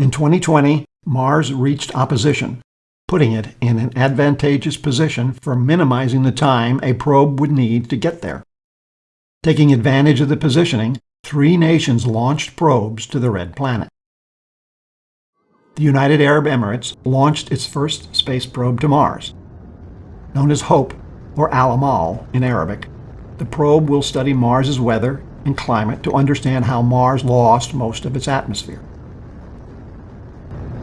In 2020, Mars reached opposition, putting it in an advantageous position for minimizing the time a probe would need to get there. Taking advantage of the positioning, three nations launched probes to the Red Planet. The United Arab Emirates launched its first space probe to Mars. Known as HOPE, or Al-Amal in Arabic, the probe will study Mars's weather and climate to understand how Mars lost most of its atmosphere.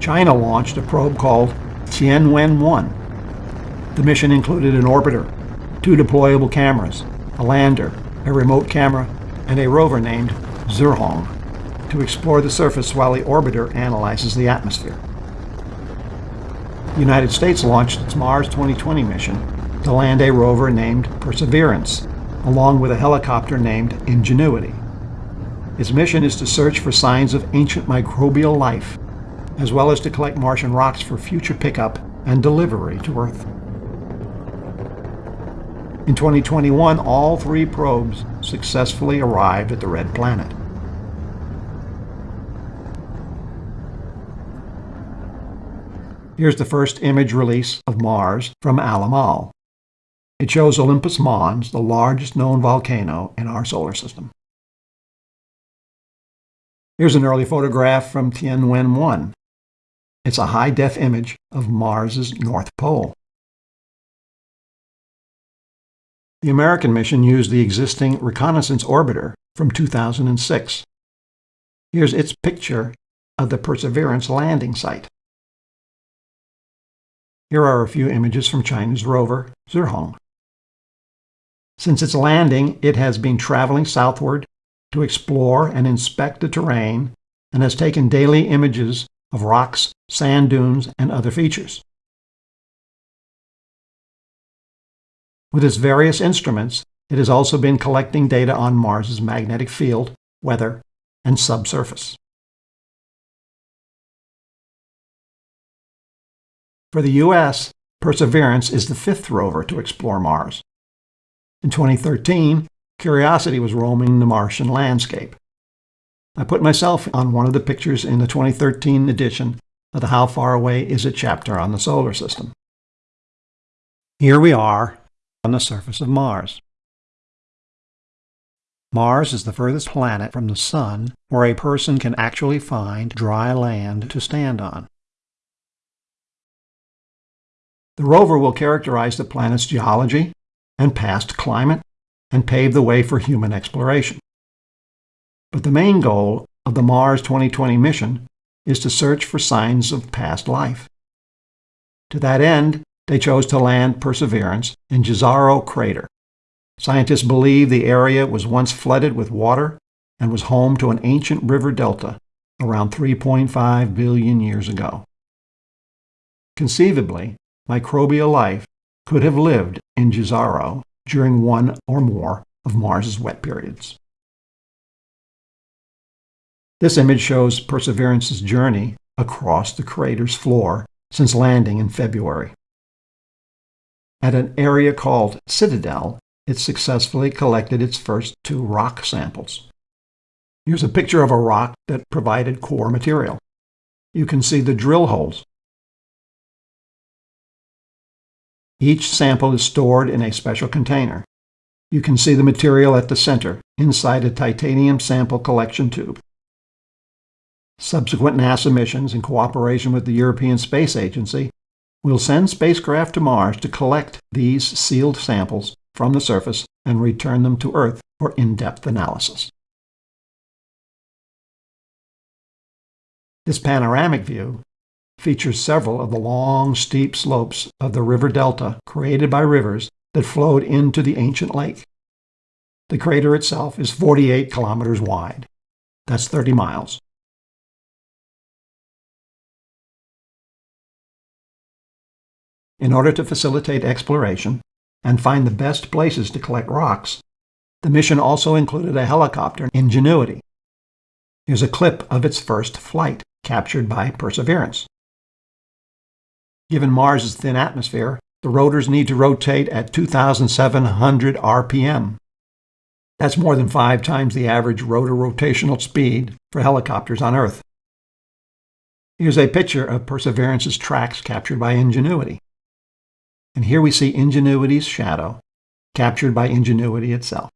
China launched a probe called Tianwen-1. The mission included an orbiter, two deployable cameras, a lander, a remote camera, and a rover named Zhurong to explore the surface while the orbiter analyzes the atmosphere. The United States launched its Mars 2020 mission to land a rover named Perseverance, along with a helicopter named Ingenuity. Its mission is to search for signs of ancient microbial life, as well as to collect Martian rocks for future pickup and delivery to Earth. In 2021, all three probes successfully arrived at the Red Planet. Here's the first image release of Mars from Al-Amal. It shows Olympus Mons, the largest known volcano in our solar system. Here's an early photograph from Tianwen-1. It's a high-def image of Mars's North Pole. The American mission used the existing reconnaissance orbiter from 2006. Here's its picture of the Perseverance landing site. Here are a few images from China's rover, Zhurong. Since its landing, it has been traveling southward to explore and inspect the terrain and has taken daily images of rocks, sand dunes, and other features. With its various instruments, it has also been collecting data on Mars's magnetic field, weather, and subsurface. For the U.S., Perseverance is the fifth rover to explore Mars. In 2013, Curiosity was roaming the Martian landscape. I put myself on one of the pictures in the 2013 edition of the How Far Away Is It chapter on the solar system. Here we are on the surface of Mars. Mars is the furthest planet from the Sun where a person can actually find dry land to stand on. The rover will characterize the planet's geology and past climate and pave the way for human exploration. But the main goal of the Mars 2020 mission is to search for signs of past life. To that end, they chose to land Perseverance in Jezero Crater. Scientists believe the area was once flooded with water and was home to an ancient river delta around 3.5 billion years ago. Conceivably, microbial life could have lived in Jezero during one or more of Mars's wet periods. This image shows Perseverance's journey across the crater's floor since landing in February. At an area called Citadel, it successfully collected its first two rock samples. Here's a picture of a rock that provided core material. You can see the drill holes. Each sample is stored in a special container. You can see the material at the center, inside a titanium sample collection tube. Subsequent NASA missions, in cooperation with the European Space Agency, We'll send spacecraft to Mars to collect these sealed samples from the surface and return them to Earth for in-depth analysis. This panoramic view features several of the long, steep slopes of the river delta created by rivers that flowed into the ancient lake. The crater itself is 48 kilometers wide. That's 30 miles. In order to facilitate exploration and find the best places to collect rocks, the mission also included a helicopter, Ingenuity. Here's a clip of its first flight, captured by Perseverance. Given Mars's thin atmosphere, the rotors need to rotate at 2,700 RPM. That's more than five times the average rotor rotational speed for helicopters on Earth. Here's a picture of Perseverance's tracks captured by Ingenuity. And here we see Ingenuity's shadow captured by Ingenuity itself.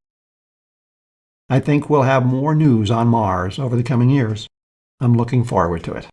I think we'll have more news on Mars over the coming years. I'm looking forward to it.